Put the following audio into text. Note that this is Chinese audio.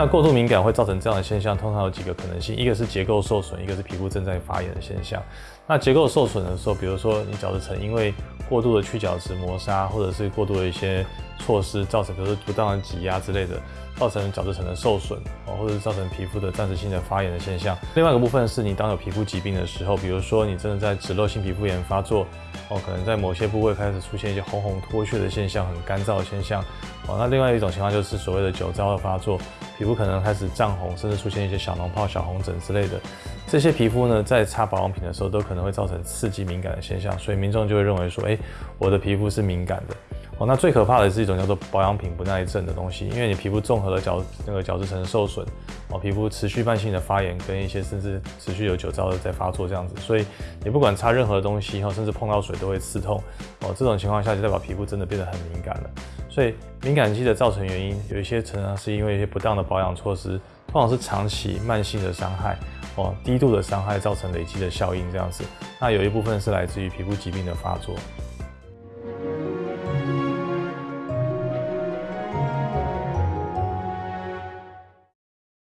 那过度敏感会造成这样的现象，通常有几个可能性，一个是结构受损，一个是皮肤正在发炎的现象。那结构受损的时候，比如说你角质层因为过度的去角质磨砂，或者是过度的一些措施造成，比如说不当的挤压之类的，造成角质层的受损哦，或者是造成皮肤的暂时性的发炎的现象。另外一个部分是你当有皮肤疾病的时候，比如说你真的在脂漏性皮肤炎发作哦，可能在某些部位开始出现一些红红脱屑的现象，很干燥的现象哦。那另外一种情况就是所谓的酒糟的发作，皮肤可能开始涨红，甚至出现一些小脓泡、小红疹之类的。这些皮肤呢，在擦保养品的时候，都可能会造成刺激敏感的现象，所以民众就会认为说，哎，我的皮肤是敏感的。哦，那最可怕的是一种叫做保养品不耐症的东西，因为你皮肤综合的角那个角质层受损，哦，皮肤持续慢性的发炎，跟一些甚至持续有酒糟的在发作这样子，所以你不管擦任何东西，哈，甚至碰到水都会刺痛，哦，这种情况下就代表皮肤真的变得很敏感了。所以敏感肌的造成原因有一些常常是因为一些不当的保养措施，通常是长期慢性的伤害。哦，低度的伤害造成累积的效应，这样子，那有一部分是来自于皮肤疾病的发作。